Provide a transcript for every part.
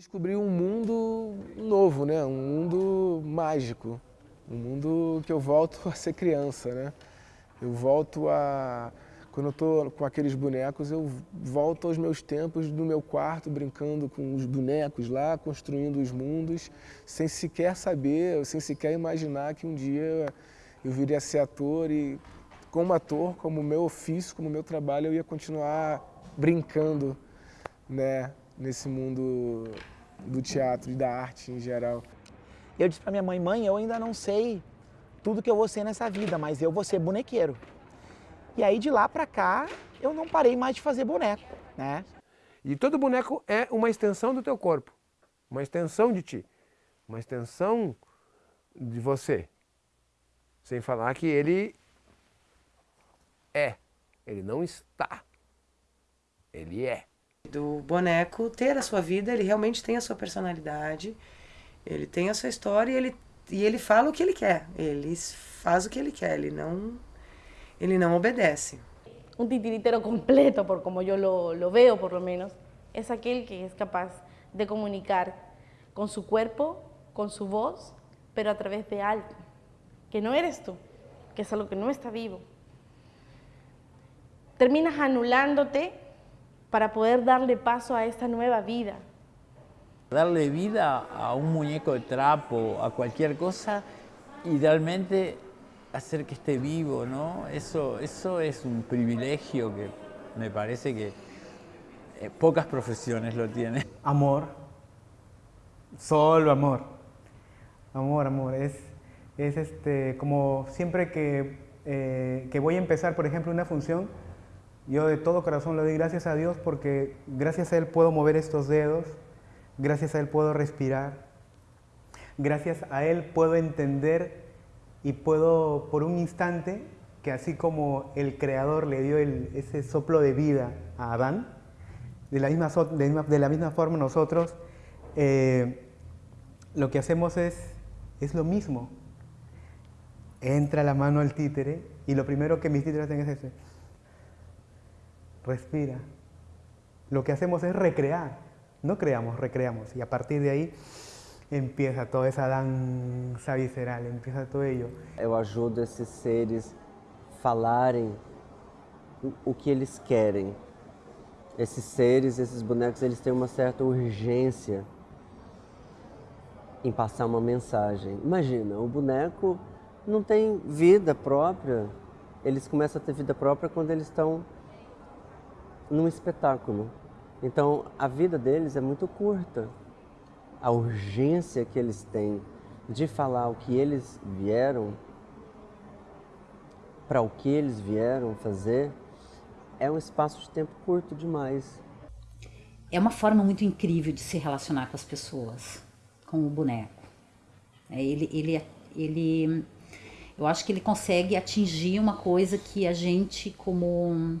Descobri um mundo novo, né? um mundo mágico, um mundo que eu volto a ser criança. Né? Eu volto a... Quando eu estou com aqueles bonecos, eu volto aos meus tempos no meu quarto, brincando com os bonecos lá, construindo os mundos, sem sequer saber, sem sequer imaginar que um dia eu viria a ser ator e como ator, como meu ofício, como meu trabalho, eu ia continuar brincando né, nesse mundo do teatro e da arte em geral. Eu disse para minha mãe, mãe, eu ainda não sei tudo que eu vou ser nessa vida, mas eu vou ser bonequeiro. E aí de lá para cá, eu não parei mais de fazer boneco, né? E todo boneco é uma extensão do teu corpo, uma extensão de ti, uma extensão de você. Sem falar que ele é, ele não está, ele é do boneco ter a sua vida, ele realmente tem a sua personalidade, ele tem a sua história e ele, e ele fala o que ele quer, ele faz o que ele quer, ele não, ele não obedece. Un titiritero completo, por como yo lo, lo veo por lo menos, es aquel que es capaz de comunicar con su cuerpo, con su voz, pero a través de algo, que no eres tú, que es algo que no está vivo. Terminas anulándote para poder darle paso a esta nueva vida. Darle vida a un muñeco de trapo, a cualquier cosa, idealmente hacer que esté vivo, ¿no? Eso, eso es un privilegio que me parece que eh, pocas profesiones lo tienen. Amor, solo amor. Amor, amor. Es, es este, como siempre que, eh, que voy a empezar, por ejemplo, una función, yo de todo corazón le doy gracias a Dios porque gracias a Él puedo mover estos dedos, gracias a Él puedo respirar, gracias a Él puedo entender y puedo por un instante, que así como el Creador le dio ese soplo de vida a Adán, de la misma, de misma forma nosotros eh, lo que hacemos es, es lo mismo. Entra la mano al títere y lo primero que mis títeres hacen es ese respira. Lo que hacemos es recrear, no creamos, recreamos. Y a partir de aí empieza toda essa dança visceral, empieza todo ello. Eu ajudo esses seres falarem o que eles querem. Esses seres, esses bonecos, eles têm uma certa urgência em passar uma mensagem. Imagina, o boneco não tem vida própria, eles começam a ter vida própria quando eles estão num espetáculo. Então a vida deles é muito curta. A urgência que eles têm de falar o que eles vieram, para o que eles vieram fazer, é um espaço de tempo curto demais. É uma forma muito incrível de se relacionar com as pessoas, com o boneco. É, ele, ele, ele, eu acho que ele consegue atingir uma coisa que a gente, como é,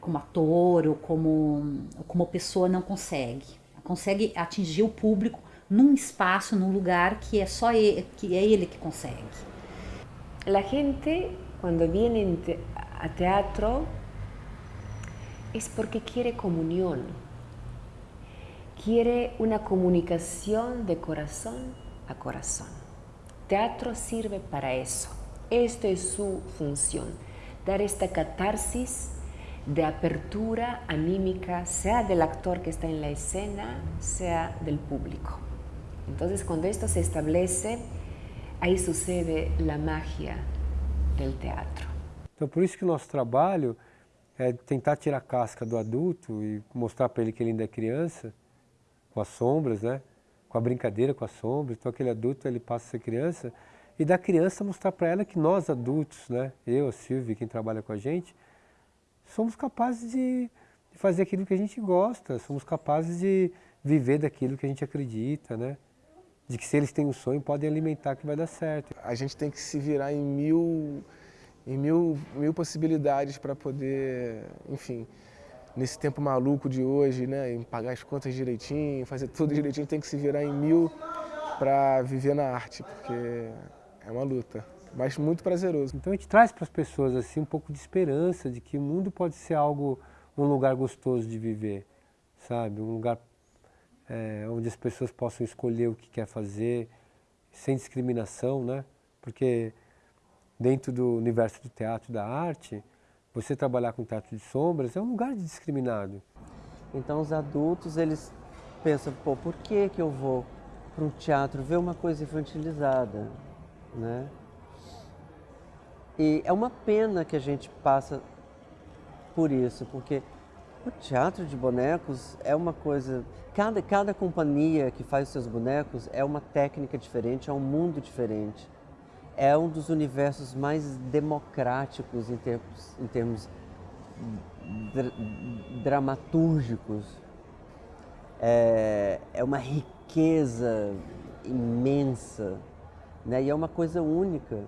como ator ou como, como pessoa não consegue. Consegue atingir o público num espaço, num lugar que é só ele, que é ele que consegue. La gente quando viene a teatro es porque quiere comunión, quiere una comunicación de corazón a corazón. Teatro sirve para eso. Esta es su función, dar esta catarsis de apertura anímica, sea del actor que está en la escena, sea del público. Entonces, cuando esto se establece, aí sucede a magia do teatro. Então, por isso que o nosso trabalho é tentar tirar a casca do adulto e mostrar para ele que ele ainda é criança, com as sombras, né? com a brincadeira com as sombras. Então, aquele adulto ele passa a ser criança e da criança mostrar para ela que nós adultos, né? eu, a Silvia, quem trabalha com a gente, somos capazes de, fazer aquilo que a gente gosta, somos capazes de viver daquilo que a gente acredita, né? De que se eles têm um sonho, podem alimentar que vai dar certo. A gente tem que se virar em mil, em mil, mil possibilidades para poder, enfim, nesse tempo maluco de hoje, né, em pagar as contas direitinho, fazer tudo direitinho, tem que se virar em mil para viver na arte, porque é uma luta mas muito prazeroso. Então a gente traz para as pessoas assim um pouco de esperança de que o mundo pode ser algo, um lugar gostoso de viver, sabe? Um lugar é, onde as pessoas possam escolher o que quer fazer, sem discriminação, né? Porque dentro do universo do teatro e da arte, você trabalhar com teatro de sombras é um lugar discriminado. Então os adultos, eles pensam, pô, por que que eu vou para um teatro ver uma coisa infantilizada, né? E é uma pena que a gente passa por isso, porque o teatro de bonecos é uma coisa. Cada, cada companhia que faz seus bonecos é uma técnica diferente, é um mundo diferente. É um dos universos mais democráticos em termos, em termos dra dramatúrgicos. É, é uma riqueza imensa né? e é uma coisa única.